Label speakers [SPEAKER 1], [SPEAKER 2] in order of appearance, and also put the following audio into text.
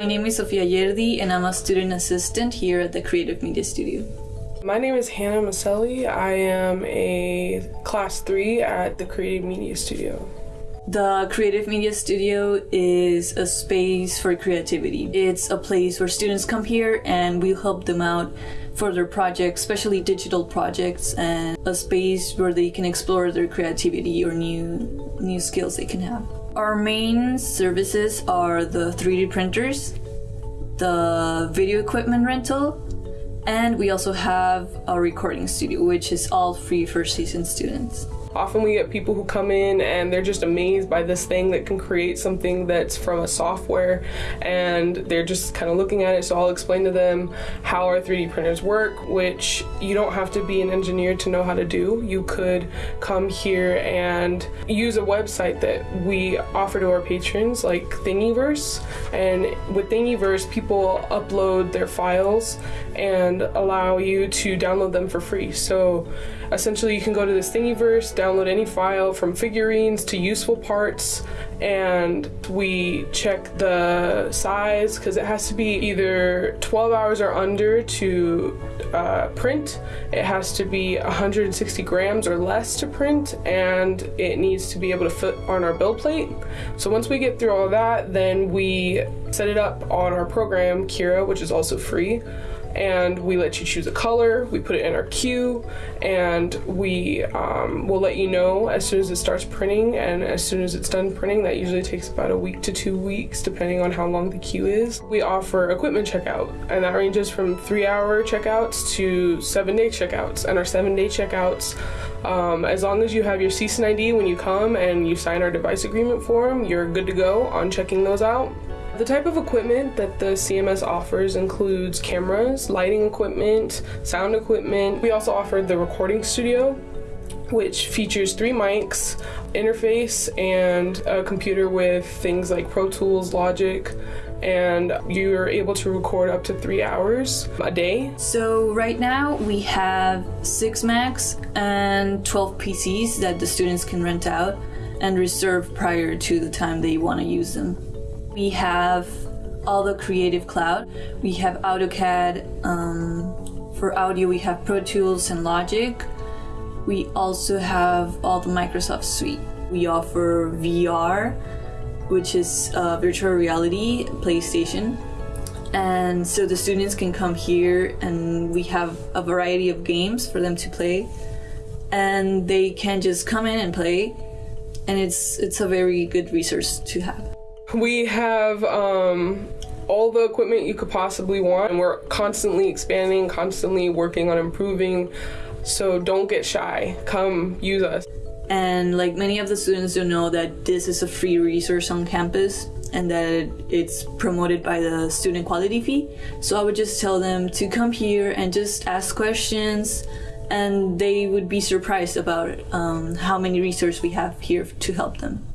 [SPEAKER 1] My name is Sofia Yerdi and I'm a student assistant here at the Creative Media Studio.
[SPEAKER 2] My name is Hannah Maselli. I am a class three at the Creative Media Studio.
[SPEAKER 1] The Creative Media Studio is a space for creativity. It's a place where students come here and we help them out for their projects, especially digital projects, and a space where they can explore their creativity or new new skills they can have. Our main services are the 3D printers, the video equipment rental, and we also have a recording studio, which is all free for CSUN students.
[SPEAKER 2] Often we get people who come in and they're just amazed by this thing that can create something that's from a software and they're just kind of looking at it. So I'll explain to them how our 3D printers work, which you don't have to be an engineer to know how to do. You could come here and use a website that we offer to our patrons like Thingiverse. And with Thingiverse, people upload their files and allow you to download them for free. So essentially you can go to this Thingiverse, download any file from figurines to useful parts and we check the size because it has to be either 12 hours or under to uh, print. It has to be 160 grams or less to print and it needs to be able to fit on our build plate. So once we get through all that then we set it up on our program Cura which is also free and we let you choose a color. We put it in our queue, and we um, will let you know as soon as it starts printing. And as soon as it's done printing, that usually takes about a week to two weeks, depending on how long the queue is. We offer equipment checkout, and that ranges from three-hour checkouts to seven-day checkouts. And our seven-day checkouts, um, as long as you have your CSUN ID when you come and you sign our device agreement form, you're good to go on checking those out. The type of equipment that the CMS offers includes cameras, lighting equipment, sound equipment. We also offer the recording studio, which features three mics, interface, and a computer with things like Pro Tools, Logic, and you're able to record up to three hours a day.
[SPEAKER 1] So right now we have six Macs and 12 PCs that the students can rent out and reserve prior to the time they want to use them. We have all the Creative Cloud. We have AutoCAD. Um, for audio, we have Pro Tools and Logic. We also have all the Microsoft Suite. We offer VR, which is uh, virtual reality PlayStation. And so the students can come here and we have a variety of games for them to play. And they can just come in and play. And it's it's a very good resource to have.
[SPEAKER 2] We have um, all the equipment you could possibly want, and we're constantly expanding, constantly working on improving. So don't get shy. Come use us.
[SPEAKER 1] And like many of the students don't know that this is a free resource on campus and that it's promoted by the student quality fee. So I would just tell them to come here and just ask questions and they would be surprised about um, how many resources we have here to help them.